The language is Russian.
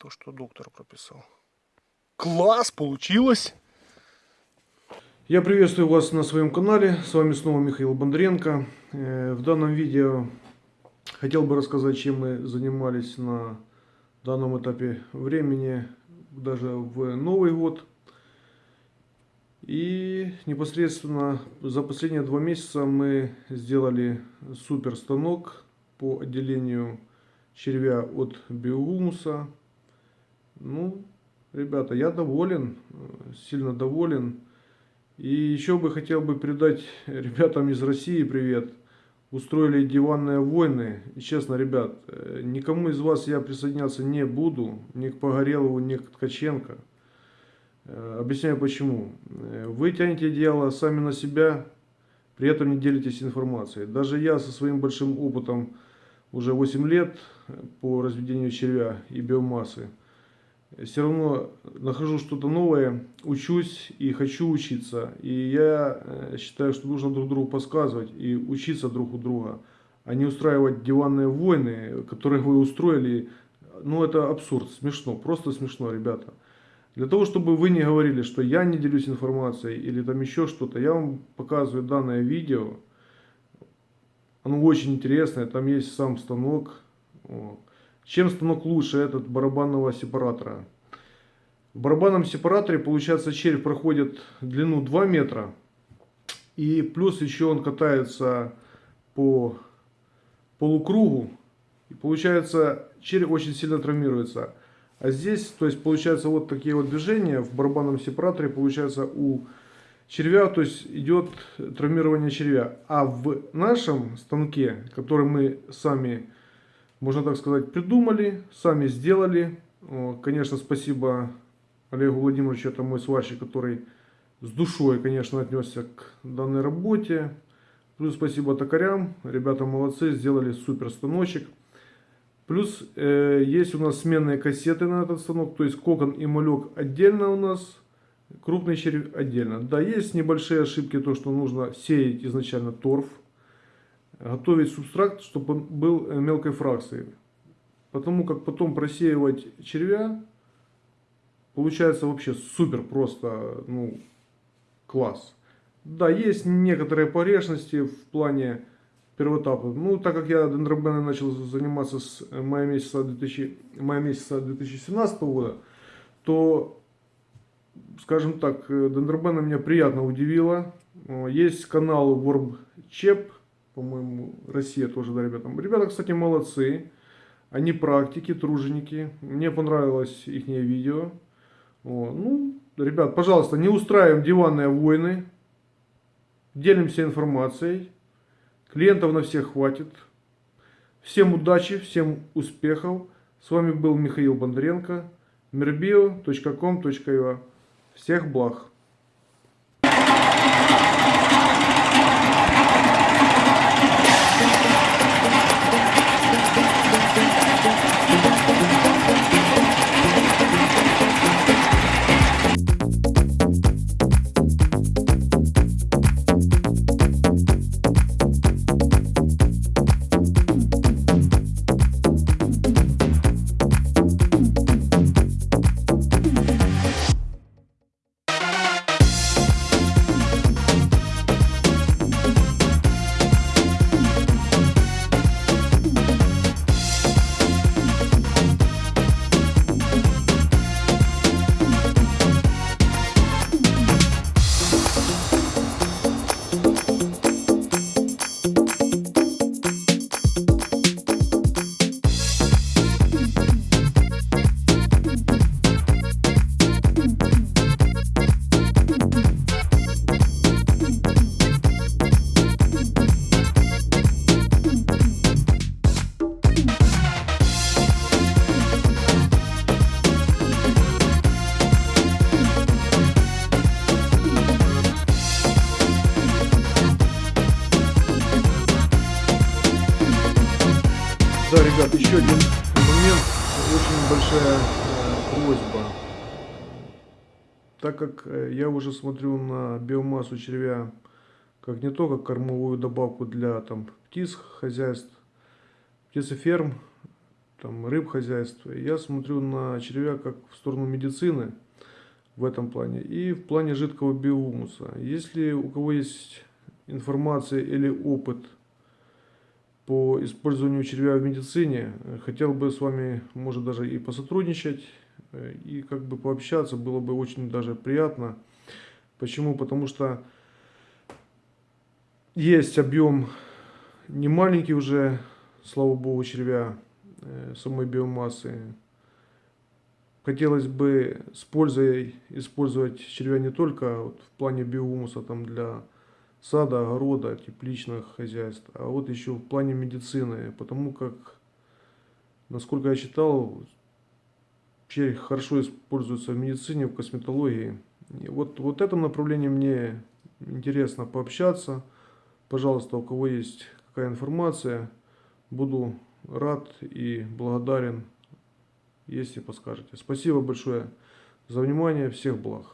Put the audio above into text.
То, что доктор прописал. Класс, получилось! Я приветствую вас на своем канале. С вами снова Михаил Бондренко. Э, В данном видео хотел бы рассказать, чем мы занимались на данном этапе времени, даже в Новый год. И непосредственно за последние два месяца мы сделали супер станок по отделению червя от биогумуса. Ну, ребята, я доволен, сильно доволен. И еще бы хотел бы передать ребятам из России привет. Устроили диванные войны. И честно, ребят, э, никому из вас я присоединяться не буду. Ни к Погорелову, ни к Ткаченко. Э, Объясняю почему. Э, Вы тянете дело сами на себя, при этом не делитесь информацией. Даже я со своим большим опытом уже 8 лет по разведению червя и биомассы все равно нахожу что-то новое, учусь и хочу учиться. И я э, считаю, что нужно друг другу подсказывать и учиться друг у друга, а не устраивать диванные войны, которые вы устроили. Ну, это абсурд, смешно, просто смешно, ребята. Для того, чтобы вы не говорили, что я не делюсь информацией или там еще что-то, я вам показываю данное видео. Оно очень интересное, там есть сам станок. Вот. Чем станок лучше этот барабанного сепаратора? В барабанном сепараторе, получается, червь проходит длину 2 метра. И плюс еще он катается по полукругу. И получается, червь очень сильно травмируется. А здесь, то есть, получается, вот такие вот движения в барабанном сепараторе, получается, у червя, то есть, идет травмирование червя. А в нашем станке, который мы сами можно так сказать, придумали, сами сделали. Конечно, спасибо Олегу Владимировичу, это мой сварщик, который с душой, конечно, отнесся к данной работе. Плюс спасибо токарям, ребята молодцы, сделали супер станочек. Плюс э, есть у нас сменные кассеты на этот станок, то есть кокон и малек отдельно у нас, крупный червь отдельно. Да, есть небольшие ошибки, то что нужно сеять изначально торф готовить субстракт, чтобы он был э, мелкой фракцией. Потому как потом просеивать червя получается вообще супер просто, ну, класс. Да, есть некоторые погрешности в плане первого этапа. Ну, так как я дендробеном начал заниматься с мая месяца, 2000, мая месяца 2017 года, то, скажем так, э, дендробена меня приятно удивила. Есть канал WormChep, по-моему, Россия тоже, да, ребятам. Ребята, кстати, молодцы. Они практики, труженики. Мне понравилось их видео. О, ну, ребят, пожалуйста, не устраиваем диванные войны. Делимся информацией. Клиентов на всех хватит. Всем удачи, всем успехов. С вами был Михаил Бондаренко. mirbio.com.ua Всех благ! Большая э, просьба. Так как э, я уже смотрю на биомассу червя, как не только кормовую добавку для там, птиц, хозяйств, птицеферм, там, рыб хозяйства. Я смотрю на червя как в сторону медицины в этом плане и в плане жидкого биогумуса. Если у кого есть информация или опыт по использованию червя в медицине, хотел бы с вами, может даже и посотрудничать, э, и как бы пообщаться, было бы очень даже приятно. Почему? Потому что есть объем не маленький уже, слава богу, червя э, самой биомассы. Хотелось бы с пользой использовать червя не только вот в плане биогумуса там для сада, огорода, тепличных хозяйств, а вот еще в плане медицины, потому как, насколько я читал, червь хорошо используется в медицине, в косметологии. И вот, вот этом направлении мне интересно пообщаться. Пожалуйста, у кого есть какая информация, буду рад и благодарен, если подскажете. Спасибо большое за внимание, всех благ.